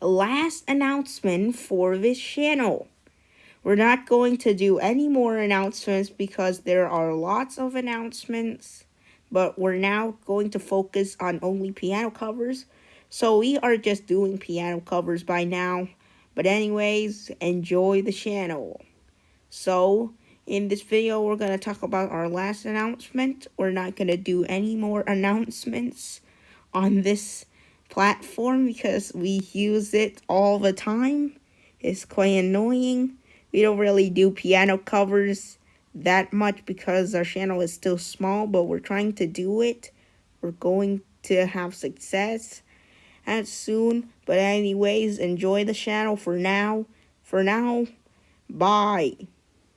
last announcement for this channel. We're not going to do any more announcements because there are lots of announcements, but we're now going to focus on only piano covers. So we are just doing piano covers by now. But anyways, enjoy the channel. So, in this video, we're going to talk about our last announcement. We're not going to do any more announcements on this platform because we use it all the time. It's quite annoying. We don't really do piano covers that much because our channel is still small, but we're trying to do it. We're going to have success as soon. But anyways, enjoy the channel for now. For now, bye.